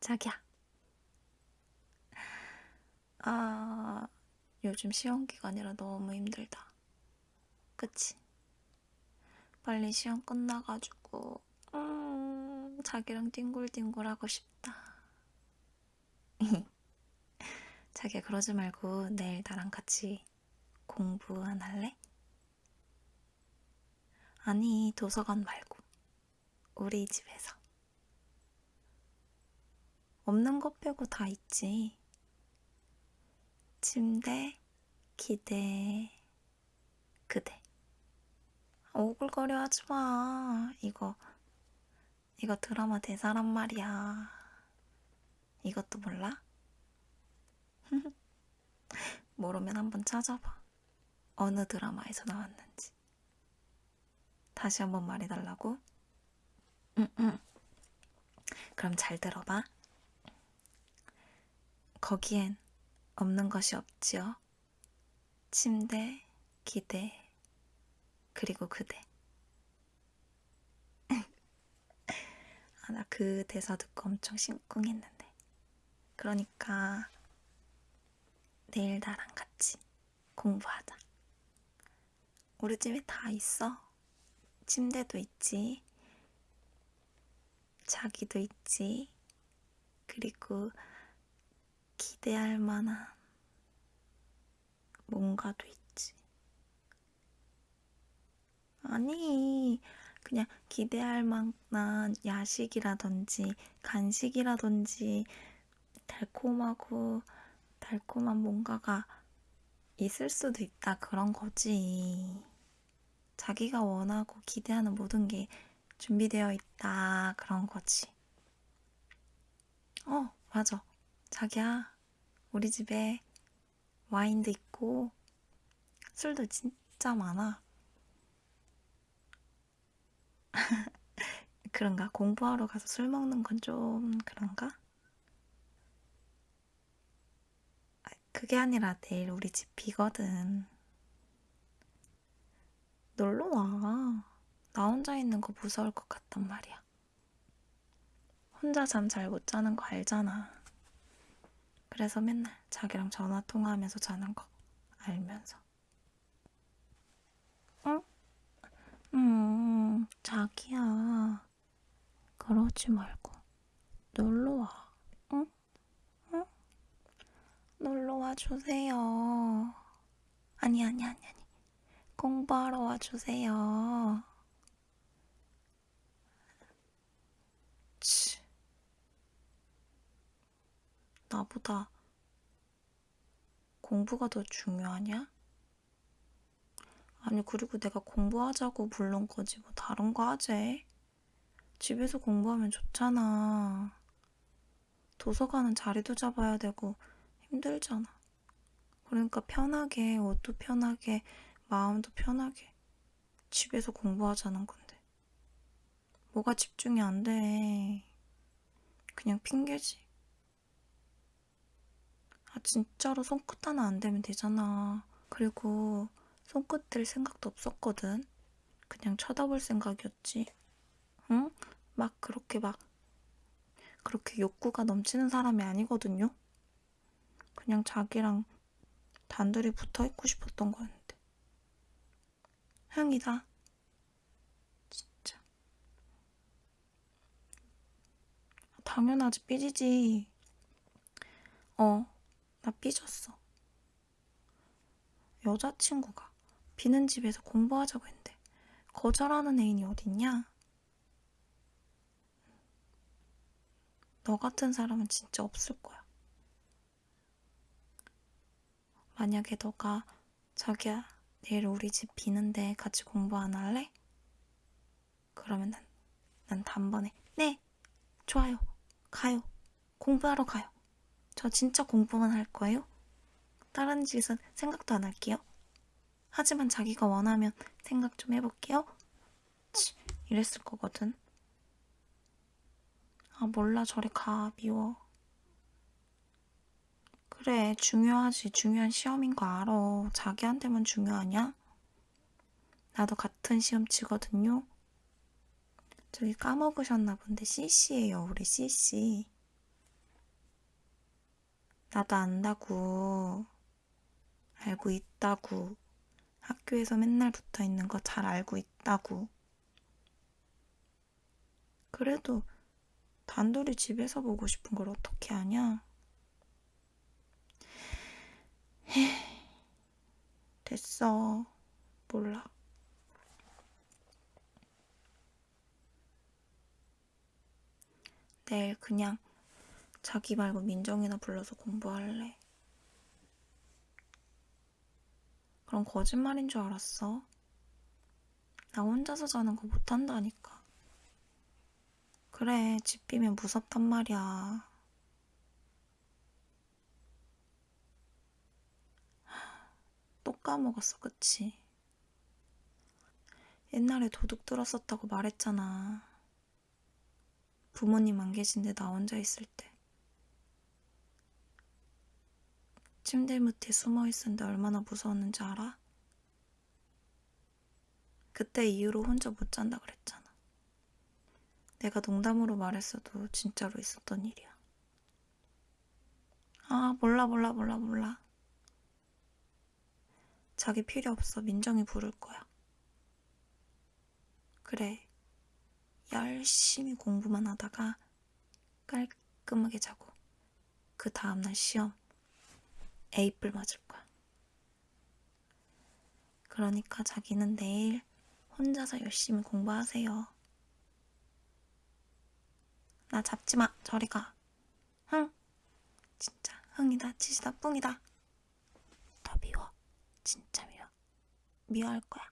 자기야. 아, 요즘 시험 기간이라 너무 힘들다. 그치? 빨리 시험 끝나가지고, 음, 자기랑 뒹굴뒹굴 하고 싶다. 자기야, 그러지 말고 내일 나랑 같이 공부 안 할래? 아니, 도서관 말고. 우리 집에서. 없는 것 빼고 다 있지. 침대, 기대, 그대. 오글거려 하지 마. 이거, 이거 드라마 대사란 말이야. 이것도 몰라? 모르면 한번 찾아봐. 어느 드라마에서 나왔는지. 다시 한번 말해달라고? 응, 응. 그럼 잘 들어봐. 거기엔 없는 것이 없지요. 침대, 기대, 그리고 그대. 아, 나 그 대사 듣고 엄청 심쿵했는데. 그러니까 내일 나랑 같이 공부하자. 우리 집에 다 있어. 침대도 있지. 자기도 있지. 그리고 기대할 만한 뭔가도 있지. 아니, 그냥 기대할 만한 야식이라든지 간식이라든지 달콤하고 달콤한 뭔가가 있을 수도 있다. 그런 거지. 자기가 원하고 기대하는 모든 게 준비되어 있다. 그런 거지. 어, 맞아. 자기야, 우리 집에 와인도 있고 술도 진짜 많아. 그런가? 공부하러 가서 술 먹는 건 좀 그런가? 아, 그게 아니라 내일 우리 집 비거든. 놀러 와. 나 혼자 있는 거 무서울 것 같단 말이야. 혼자 잠 잘 못 자는 거 알잖아. 그래서 맨날 자기랑 전화 통화하면서 자는 거 알면서. 응? 음, 자기야. 그러지 말고 놀러 와. 응? 응? 놀러 와 주세요. 아니, 아니, 아니, 아니. 공부하러 와 주세요. 치. 나보다 공부가 더 중요하냐? 아니, 그리고 내가 공부하자고 부른 거지, 뭐 다른 거 하재. 집에서 공부하면 좋잖아. 도서관은 자리도 잡아야 되고 힘들잖아. 그러니까 편하게, 옷도 편하게, 마음도 편하게 집에서 공부하자는 건데. 뭐가 집중이 안 돼. 그냥 핑계지. 아, 진짜로 손끝 하나 안 되면 되잖아. 그리고 손끝 들 생각도 없었거든. 그냥 쳐다볼 생각이었지. 응? 막 그렇게 막 그렇게 욕구가 넘치는 사람이 아니거든요. 그냥 자기랑 단둘이 붙어 있고 싶었던 거였는데. 흥이다. 진짜. 당연하지, 삐지지. 어, 나 삐졌어. 여자친구가 비는 집에서 공부하자고 했는데 거절하는 애인이 어딨냐? 너 같은 사람은 진짜 없을 거야. 만약에 너가 자기야 내일 우리 집 비는데 같이 공부 안 할래? 그러면 난, 난 단번에 네 좋아요 가요 공부하러 가요 저 진짜 공부만 할 거예요? 다른 짓은 생각도 안 할게요. 하지만 자기가 원하면 생각 좀 해볼게요. 치, 이랬을 거거든. 아 몰라. 저리 가. 미워. 그래. 중요하지. 중요한 시험인 거 알아. 자기한테만 중요하냐? 나도 같은 시험 치거든요. 저기 까먹으셨나 본데 CC예요 우리 CC 나도 안다고. 알고 있다고. 학교에서 맨날 붙어 있는 거 잘 알고 있다고. 그래도 단둘이 집에서 보고 싶은 걸 어떻게 하냐? 헤, 됐어. 몰라. 내일 그냥 자기 말고 민정이나 불러서 공부할래. 그럼 거짓말인 줄 알았어. 나 혼자서 자는 거 못한다니까. 그래, 집 비면 무섭단 말이야. 또 까먹었어, 그치? 옛날에 도둑 들었었다고 말했잖아. 부모님 안 계신데 나 혼자 있을 때. 침대 밑에 숨어 있었는데 얼마나 무서웠는지 알아? 그때 이후로 혼자 못 잔다 그랬잖아. 내가 농담으로 말했어도 진짜로 있었던 일이야. 아, 몰라, 몰라, 몰라, 몰라. 자기 필요 없어. 민정이 부를 거야. 그래. 열심히 공부만 하다가 깔끔하게 자고 그 다음날 시험 A뿔 맞을 거야. 그러니까 자기는 내일 혼자서 열심히 공부하세요. 나 잡지 마. 저리 가. 흥. 진짜 흥이다. 치시다. 뿡이다. 더 미워. 진짜 미워. 미워할 거야.